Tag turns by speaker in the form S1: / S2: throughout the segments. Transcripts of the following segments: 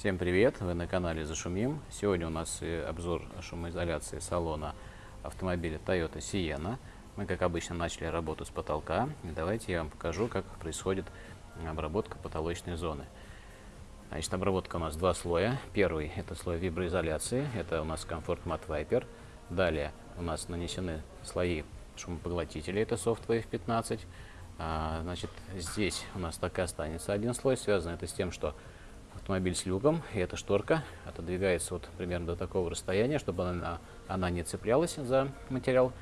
S1: Всем привет! Вы на канале Зашумим. Сегодня у нас обзор шумоизоляции салона автомобиля Toyota Sienna. Мы, как обычно, начали работу с потолка. И давайте я вам покажу, как происходит обработка потолочной зоны. Значит, обработка у нас два слоя. Первый – это слой виброизоляции. Это у нас Comfort Mat Viper. Далее у нас нанесены слои шумопоглотителей. Это Soft Wave 15. А, значит, здесь у нас так и останется один слой. Связано это с тем, что автомобиль с люком, и эта шторка отодвигается вот примерно до такого расстояния, чтобы она, она не цеплялась за материал.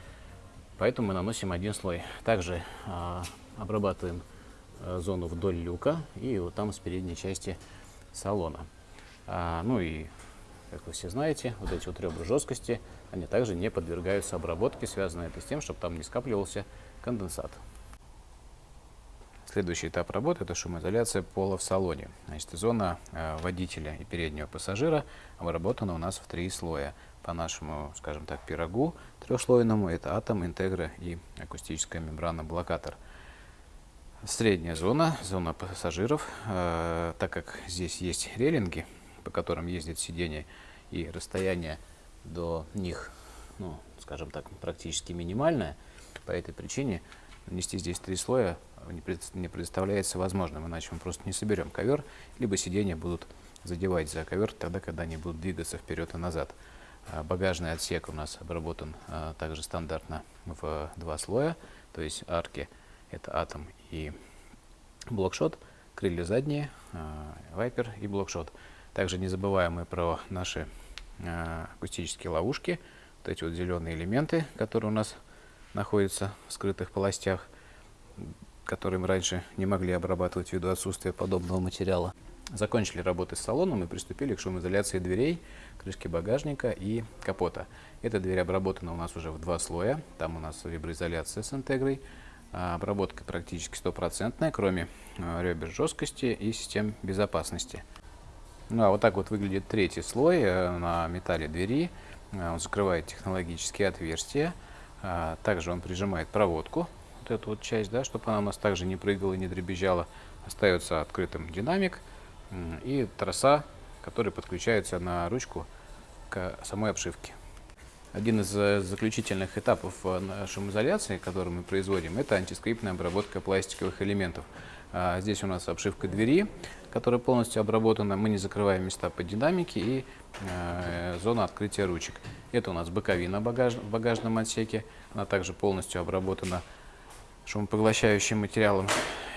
S1: Поэтому мы наносим один слой. Также а, обрабатываем а, зону вдоль люка и вот там с передней части салона. А, ну и, как вы все знаете, вот эти вот ребра жесткости, они также не подвергаются обработке. Связано это с тем, чтобы там не скапливался конденсат. Следующий этап работы – это шумоизоляция пола в салоне. Значит, зона э, водителя и переднего пассажира обработана у нас в три слоя. По нашему, скажем так, пирогу трехслойному – это атом, интегра и акустическая мембрана-блокатор. Средняя зона, зона пассажиров, э, так как здесь есть релинги, по которым ездит сиденье, и расстояние до них, ну, скажем так, практически минимальное, по этой причине нанести здесь три слоя не представляется возможным, иначе мы просто не соберем ковер, либо сиденья будут задевать за ковер тогда, когда они будут двигаться вперед и назад. А, багажный отсек у нас обработан а, также стандартно в два слоя, то есть арки это атом и блокшот, крылья задние, а, вайпер и блокшот. Также не забываем мы про наши акустические ловушки, вот эти вот зеленые элементы, которые у нас находятся в скрытых полостях которые мы раньше не могли обрабатывать ввиду отсутствия подобного материала. Закончили работы с салоном и приступили к шумоизоляции дверей, крышки багажника и капота. Эта дверь обработана у нас уже в два слоя. Там у нас виброизоляция с интегрой. А обработка практически стопроцентная, кроме а, ребер жесткости и систем безопасности. Ну а вот так вот выглядит третий слой э, на металле двери. Э, он закрывает технологические отверстия. А, также он прижимает проводку эту вот часть, да, чтобы она у нас также не прыгала и не дребезжала. Остается открытым динамик и троса, который подключается на ручку к самой обшивке. Один из э, заключительных этапов э, шумоизоляции, который мы производим, это антискрипtная обработка пластиковых элементов. А, здесь у нас обшивка двери, которая полностью обработана. Мы не закрываем места под динамики и э, зона открытия ручек. Это у нас боковина багаж, в багажном отсеке. Она также полностью обработана шумопоглощающим материалом.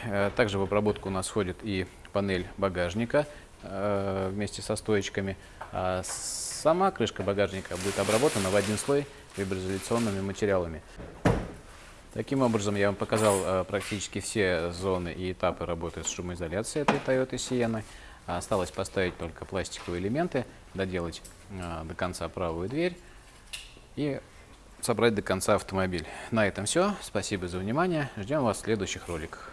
S1: Э, также в обработку у нас входит и панель багажника э, вместе со стоечками. А сама крышка багажника будет обработана в один слой виброизоляционными материалами. Таким образом, я вам показал э, практически все зоны и этапы работы с шумоизоляцией этой Toyota Sienna. Осталось поставить только пластиковые элементы, доделать до конца правую дверь и собрать до конца автомобиль. На этом все. Спасибо за внимание. Ждем вас в следующих роликах.